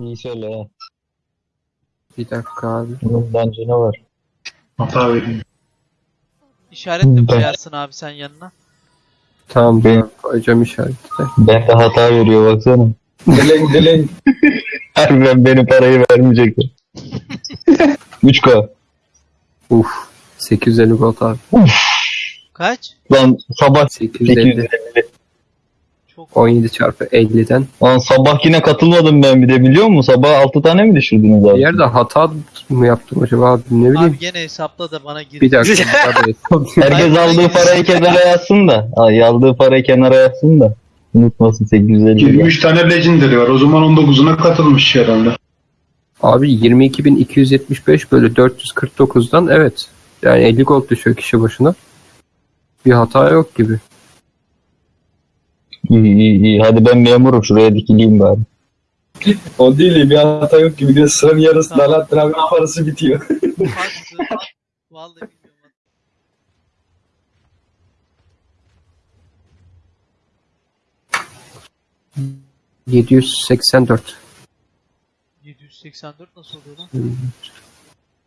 İyi söyle ya. Bir dakika abi. Bunun bence ne var? Hata vereyim. İşaret mi Ben- koyarsın abi sen yanına? Tamam Ben- koyacağım işareti de. Ben de hata veriyor baksana. Dileng dileng. Harbiden benim parayı vermeyecekler. 3K. Uf. 850 gold abi. Kaç? Lan sabah 850. 850. Çok 17 çarpı 50'den. Lan sabah yine katılmadım ben bir de biliyor musun? Sabah 6 tane mi düşürdünüz abi? Bir yerde hata mı yaptım acaba abi ne bileyim. Abi gene hesapla da bana gir. Bir dakika. Herkes aldığı ay, parayı kenara yazsın da. Ay, aldığı parayı kenara yazsın da. Unutmasın 850. 23 tane legendary var. O zaman 19'una katılmış herhalde. Abi 22.275 bölü 449'dan evet. Yani 50 gold düşüyor kişi başına. Bir hata yok gibi. Hadi ben memurum şuraya dikileyim bari. O değil bir hata yok gibi. Bir de sıranın yarısında Tamam. Alaaddin abi parası bitiyor. Vallahi bilmiyorum. 784. 784 nasıl oluyor lan? Hmm.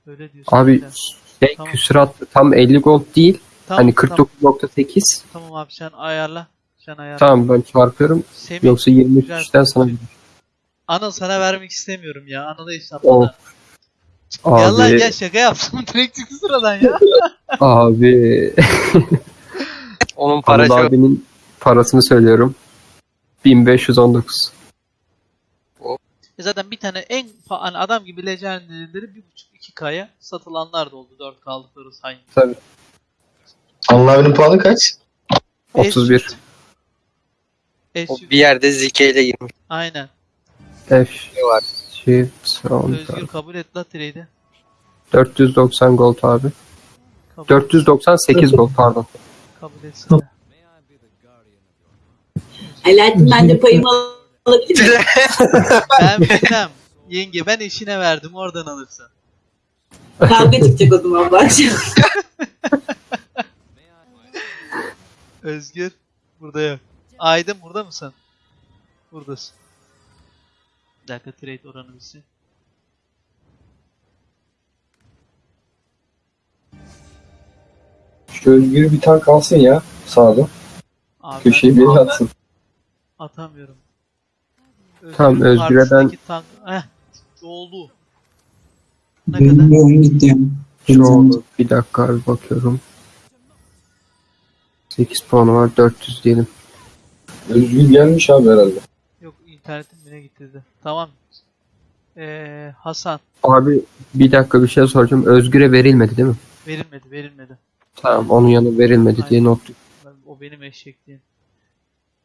Öyle diyorsun. Abi sen. şey Tamam. küsurat tam 50 gold değil. Tamam, hani tamam, 49.8. tamam abi sen ayarla. Sen ayarla. Tamam ben çarpıyorum. Semih, Yoksa güzel. 23'ten sana Anıl sana vermek istemiyorum ya. Anıl'a hesapla. Lan Abi, gel şaka yaptım. Direkt çıktı sıradan ya. abi. Onun para Anıl abinin parasını söylüyorum. 1519. E Zaten bir tane en hani adam gibi legendary'leri 1.5-2K'ya satılanlar da oldu 4 kaldıkları sayın. Tabii. Allah'ın puanı kaç? 31. O bir yerde Zike ile girmiş. Aynen. F. var. Shift. Özgür kabul et la trade'i. 490 gold abi. Kabul, 498 gold pardon. kabul etsene. Alaaddin ben de payımı alabilir miyim? ben bilmem. Yenge ben eşine verdim oradan alırsın. Kavga çıkacak o zaman bu akşam. Özgür burada yok. Aydın burada mısın? Buradasın. Bir dakika trade oranı bilsin. Şu Özgür bir tank alsın ya. Sağda. Abi Köşeyi ben bir atsın. atamıyorum. Tamam, Özgür'ün Özgür'e ben- Tank... Heh, oldu. Ne kadar? Benim oyun gitti. Şu. Bir dakika abi bakıyorum. 8 puanı var 400 diyelim. Özgür gelmiş abi herhalde. Yok internetim bile getirdi. Tamam. Ee, Hasan Abi bir dakika bir şey soracağım. Özgür'e verilmedi değil mi? verilmedi verilmedi. Tamam onun yanı verilmedi diye not. Ben- O benim eşekliğim.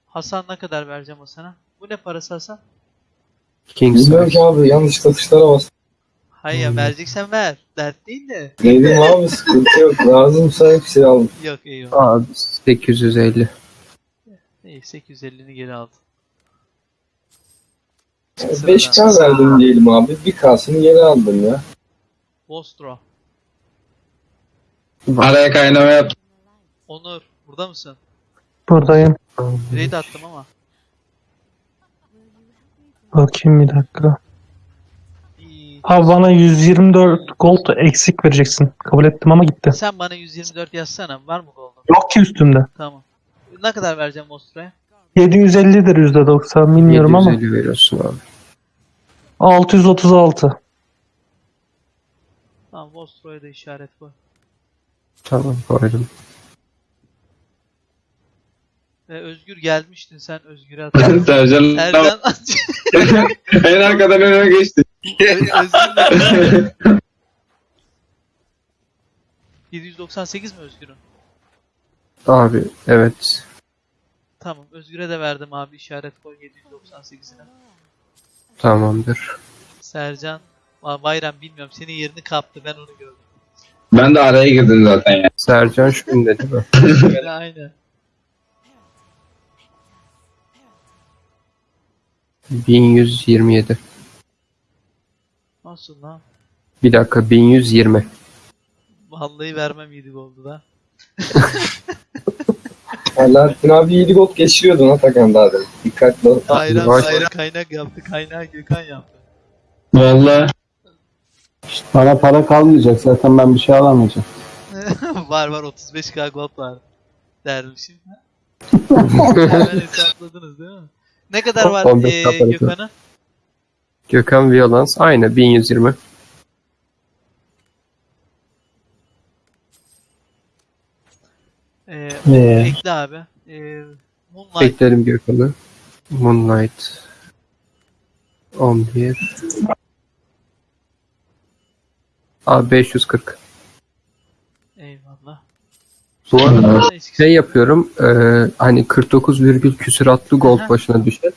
Hasan ne kadar vereceğim o sana? Bu ne parası Hasan? King Bilmiyorum ki abi yanlış tuşlara bas. Hayır ya vereceksen ver. Dert değil de. Neydim abi sıkıntı yok. Lazımsa hepsini aldım. Yok eyvallah. Abi 850. 850'ni geri aldım. 5K verdim diyelim abi. Bir K'sını geri aldım ya. Vostro. Araya kaynama yap. Onur burada mısın? Buradayım. Raid attım ama. Bakayım bir dakika. İyi. Abi bana 124 gold eksik vereceksin. Kabul ettim ama gitti. Sen bana 124 yazsana. Var mı gold'un? Yok ki üstümde. Tamam. Ne kadar vereceğim Vostro'ya? 750'dir %90 bilmiyorum ama. 750 veriyorsun abi. 636. Tamam Vostro'ya da işaret koy. Tamam koydum. Ve Özgür gelmiştin sen Özgür'e at. Sercan Ercan en arkadan öne geçti. Özgür'le 798 mi Özgür'ün? Abi evet. Tamam Özgür'e de verdim abi işaret koy 798'ine. Tamamdır. Sercan Aa, Bayram bilmiyorum senin yerini kaptı ben onu gördüm. Ben de araya girdim zaten ya. Sercan şu değil mi? Öyle aynı. 1127. Nasıl lan? Bir dakika 1120. Vallahi vermem 7 oldu da. Alaaddin abi 7 gol geçiriyordun Atakan daha demin. Dikkatli ol. Bayram bayram kaynak yaptı. Kaynağı Gökhan yaptı. Valla Bana para kalmayacak zaten ben bir şey alamayacağım. var var 35k gold var dermişim. Hemen hesapladınız değil mi? Ne kadar var 15 ee, kapalı. Gökhan'a? Gökhan Violans aynı 1120. Ee, Ee, ekle abi. Ee, Moonlight Beklerim Gökhan'ı. Moonlight 11 Abi 540. eyvallah. Bu arada şey yapıyorum e, hani 49 virgül küsuratlı gold başına düşer.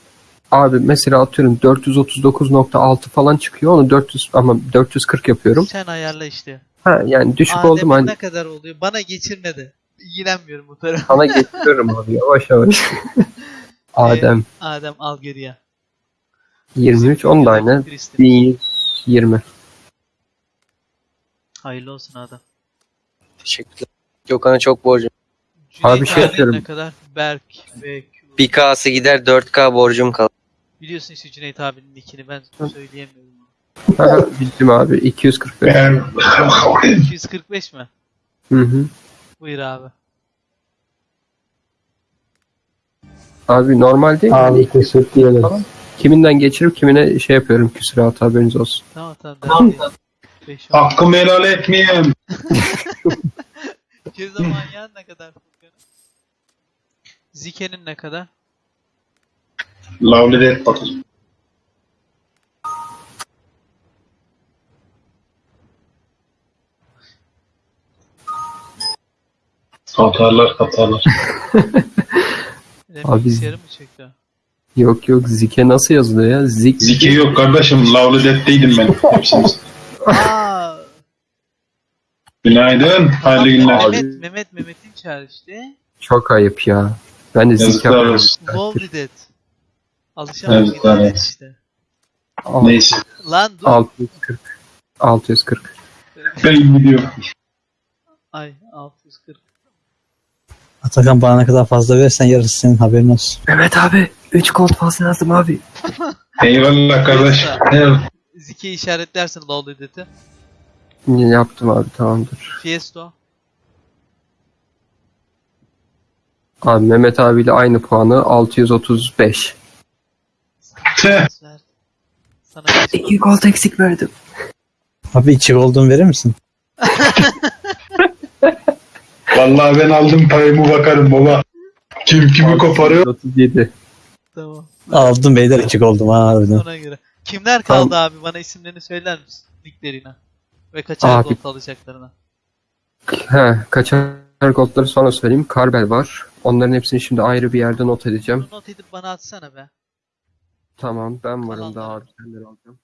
Abi mesela atıyorum 439.6 falan çıkıyor onu 400 ama 440 yapıyorum. Sen ayarla işte. Ha yani düşük oldum Adem'in hani ne kadar oluyor? Bana geçirme de. İlgilenmiyorum bu tarafa. sana getiriyorum abi yavaş yavaş. Adem Adem al geriye. 23 on da aynı Kristin. 1120. Hayırlı olsun Adem. Teşekkürler. Gökhan'a çok borcum. Abi Cüneyt şey abinin yapıyorum. Ne kadar? Berk Q. 1K'sı gider 4K borcum kalır. Biliyorsun işte Cüneyt abinin nickini ben söyleyemiyorum. Ha, Bildim abi 245. ben 245 mi? Hı hı. Buyur abi. Abi normal değil mi? Abi teşekkür ederim. Tamam. kiminden geçirip kimine şey yapıyorum küsuratı haberiniz olsun. Tamam tamam. Tamam. Hakkımı helal etmeyeyim. Ceza manyağın ne kadar Furkan'ın? Zike'nin ne kadar? Lavli de et katarlar. Ne Abi- bilgisayarı mı çekti? Yok yok Zike nasıl yazılıyor ya? Zik. Zike yok kardeşim. Lavli detteydim ben. Hepsiniz. Aa, Günaydın. Hayırlı günler. Mehmet, Mehmet, Mehmet'in işte. Çok ayıp ya. Ben de Zike Yazıklar olsun. Love Dead. Alışamadım Yazıklar internet olsun. işte. Neyse. Lan dur. 640. 640. Ben gidiyorum. Ay 640. Atakan bana ne kadar fazla verirsen yarısı senin haberin olsun. Mehmet abi 3 gold fazla yazdım abi. Eyvallah kardeş. Evet. Zike'yi işaretlersin Love Dead'i. Yaptım abi tamamdır. Fiesto. Abi Mehmet abiyle aynı puanı 635. Tüh. Ver. Sana beş 2 gold eksik verdim. Abi içi olduğunu verir misin? Vallahi ben aldım payımı bakarım baba. Kim kimi koparıyor? 37. Tamam. Aldım beyler içi oldum ha harbiden. Ona göre. Kimler kaldı abi? Bana isimlerini söyler misin? Nicklerine. Ve kaçar Abi. gold alacaklarına. He, kaçar goldları sonra söyleyeyim. Karbel var. Onların hepsini şimdi ayrı bir yerde not edeceğim. Not edip bana atsana be. Tamam ben varım Kalanları. daha abi senleri alacağım.